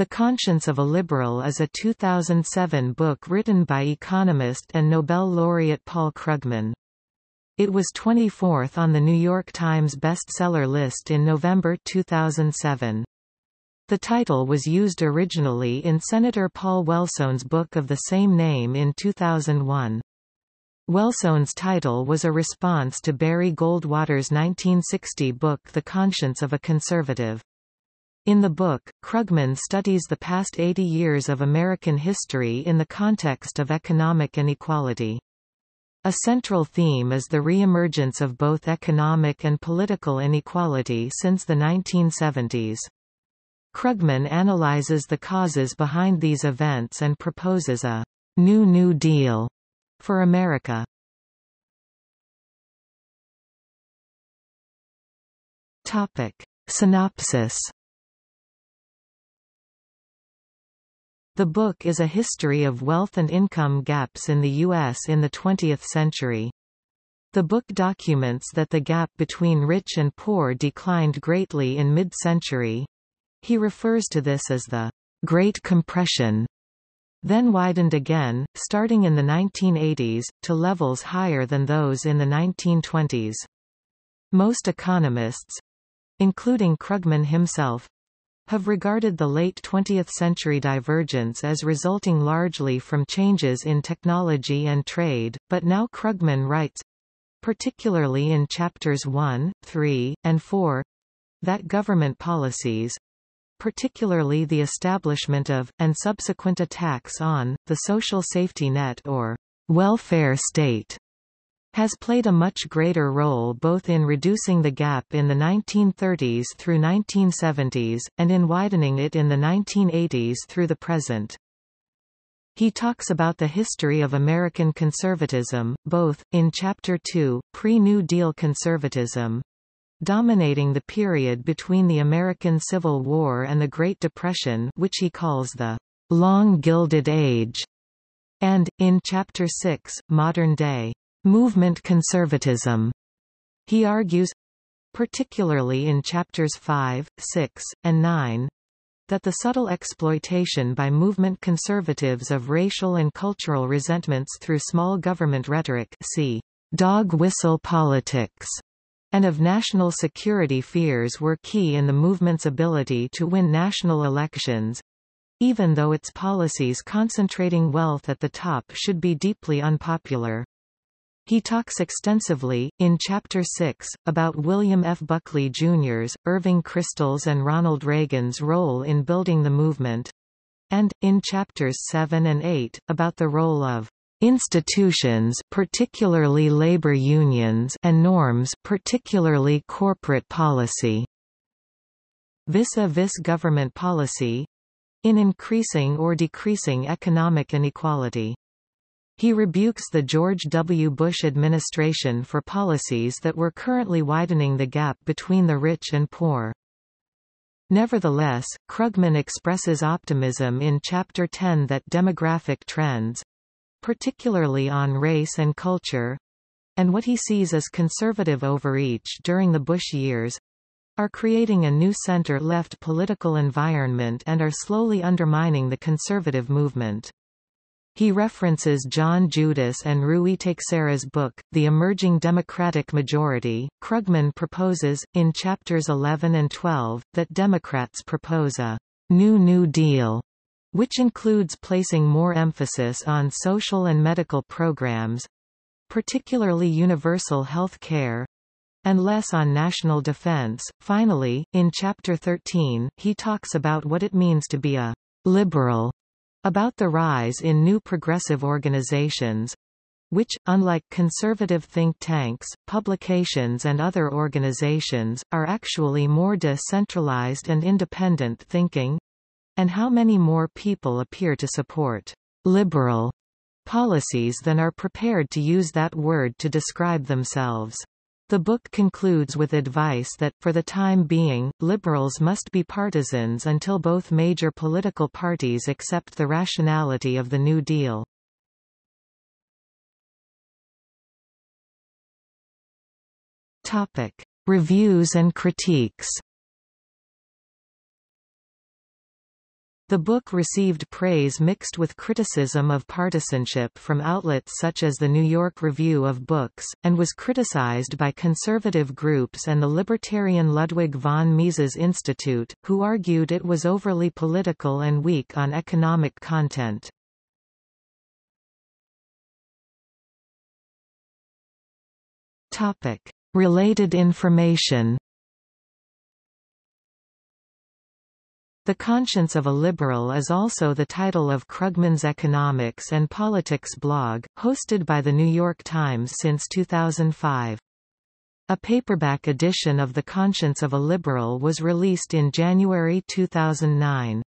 The Conscience of a Liberal is a 2007 book written by economist and Nobel laureate Paul Krugman. It was 24th on the New York Times bestseller list in November 2007. The title was used originally in Senator Paul Wellstone's book of the same name in 2001. Wellstone's title was a response to Barry Goldwater's 1960 book The Conscience of a Conservative. In the book, Krugman studies the past 80 years of American history in the context of economic inequality. A central theme is the reemergence of both economic and political inequality since the 1970s. Krugman analyzes the causes behind these events and proposes a New New Deal for America. Topic. Synopsis The book is a history of wealth and income gaps in the U.S. in the 20th century. The book documents that the gap between rich and poor declined greatly in mid-century. He refers to this as the Great Compression then widened again, starting in the 1980s, to levels higher than those in the 1920s. Most economists—including Krugman himself, have regarded the late 20th-century divergence as resulting largely from changes in technology and trade, but now Krugman writes, particularly in chapters 1, 3, and 4, that government policies, particularly the establishment of, and subsequent attacks on, the social safety net or welfare state has played a much greater role both in reducing the gap in the 1930s through 1970s, and in widening it in the 1980s through the present. He talks about the history of American conservatism, both, in Chapter 2, Pre-New Deal conservatism, dominating the period between the American Civil War and the Great Depression which he calls the Long Gilded Age, and, in Chapter 6, Modern Day movement conservatism. He argues, particularly in chapters 5, 6, and 9, that the subtle exploitation by movement conservatives of racial and cultural resentments through small government rhetoric see dog whistle politics and of national security fears were key in the movement's ability to win national elections, even though its policies concentrating wealth at the top should be deeply unpopular. He talks extensively, in Chapter 6, about William F. Buckley Jr.'s, Irving Kristol's and Ronald Reagan's role in building the movement, and, in Chapters 7 and 8, about the role of institutions particularly labor unions and norms particularly corporate policy vis-a-vis -vis government policy in increasing or decreasing economic inequality. He rebukes the George W. Bush administration for policies that were currently widening the gap between the rich and poor. Nevertheless, Krugman expresses optimism in Chapter 10 that demographic trends, particularly on race and culture, and what he sees as conservative overreach during the Bush years, are creating a new center-left political environment and are slowly undermining the conservative movement. He references John Judis and Ruy Teixeira's book, The Emerging Democratic Majority. Krugman proposes, in chapters 11 and 12, that Democrats propose a New New Deal which includes placing more emphasis on social and medical programs, particularly universal health care, and less on national defense. Finally, in Chapter 13, he talks about what it means to be a liberal, about the rise in new progressive organizations, which, unlike conservative think tanks, publications and other organizations, are actually more decentralized and independent thinking, and how many more people appear to support liberal policies than are prepared to use that word to describe themselves. The book concludes with advice that, for the time being, liberals must be partisans until both major political parties accept the rationality of the New Deal. Topic. Reviews and critiques The book received praise mixed with criticism of partisanship from outlets such as the New York Review of Books, and was criticized by conservative groups and the libertarian Ludwig von Mises Institute, who argued it was overly political and weak on economic content. Related information The Conscience of a Liberal is also the title of Krugman's Economics and Politics blog, hosted by The New York Times since 2005. A paperback edition of The Conscience of a Liberal was released in January 2009.